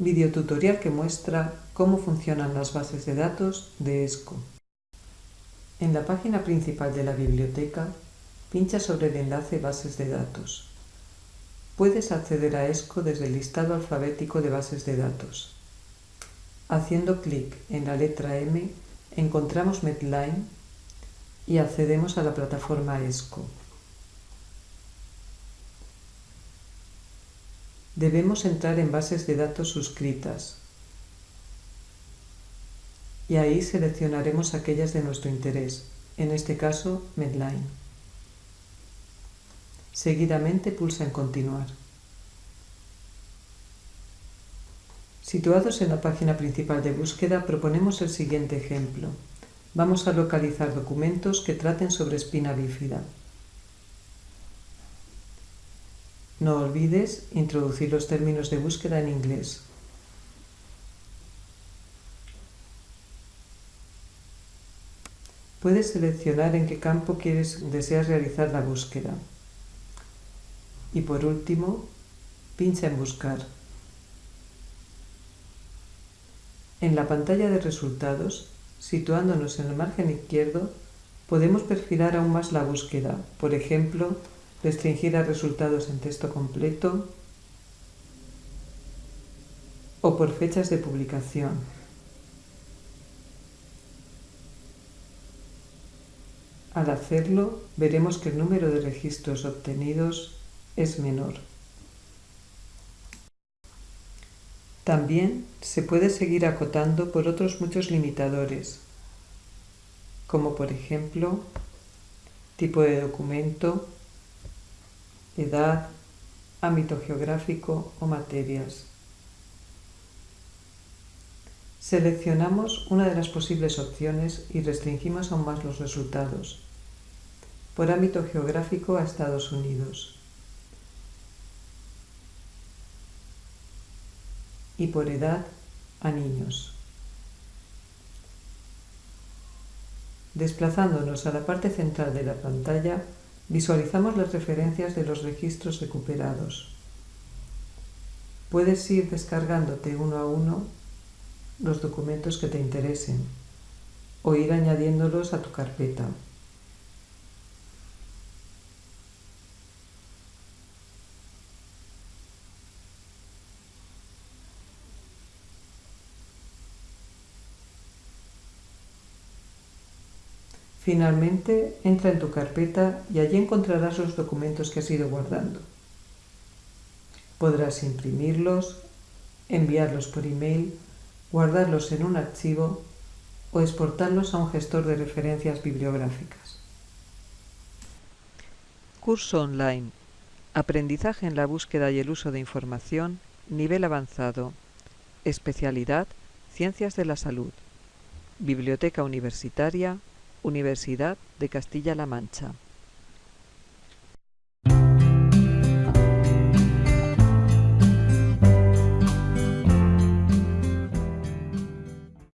videotutorial que muestra cómo funcionan las bases de datos de ESCO. En la página principal de la biblioteca, pincha sobre el enlace Bases de datos. Puedes acceder a ESCO desde el listado alfabético de bases de datos. Haciendo clic en la letra M, encontramos Medline y accedemos a la plataforma ESCO. Debemos entrar en bases de datos suscritas y ahí seleccionaremos aquellas de nuestro interés, en este caso Medline. Seguidamente pulsa en Continuar. Situados en la página principal de búsqueda, proponemos el siguiente ejemplo. Vamos a localizar documentos que traten sobre espina bífida. No olvides introducir los términos de búsqueda en inglés. Puedes seleccionar en qué campo quieres, deseas realizar la búsqueda. Y por último, pincha en Buscar. En la pantalla de resultados, situándonos en el margen izquierdo, podemos perfilar aún más la búsqueda, por ejemplo, restringir a resultados en texto completo o por fechas de publicación. Al hacerlo, veremos que el número de registros obtenidos es menor. También se puede seguir acotando por otros muchos limitadores, como por ejemplo tipo de documento, edad, ámbito geográfico o materias. Seleccionamos una de las posibles opciones y restringimos aún más los resultados. Por ámbito geográfico a Estados Unidos. Y por edad a niños. Desplazándonos a la parte central de la pantalla, Visualizamos las referencias de los registros recuperados. Puedes ir descargándote uno a uno los documentos que te interesen o ir añadiéndolos a tu carpeta. Finalmente, entra en tu carpeta y allí encontrarás los documentos que has ido guardando. Podrás imprimirlos, enviarlos por email, guardarlos en un archivo o exportarlos a un gestor de referencias bibliográficas. Curso online. Aprendizaje en la búsqueda y el uso de información. Nivel avanzado. Especialidad. Ciencias de la salud. Biblioteca Universitaria Universidad de Castilla-La Mancha.